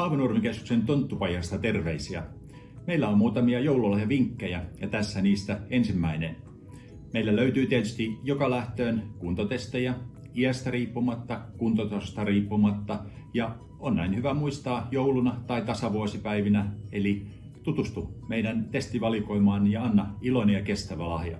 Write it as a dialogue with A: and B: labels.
A: Paavanurmikeskuksen Tonttupajasta terveisiä. Meillä on muutamia joululahjavinkkejä ja tässä niistä ensimmäinen. Meillä löytyy tietysti joka lähtöön kuntotestejä, iästä riippumatta, kuntotosta riippumatta ja on näin hyvä muistaa jouluna tai tasavuosipäivinä, eli tutustu meidän testivalikoimaan ja anna iloinen ja kestävä lahja.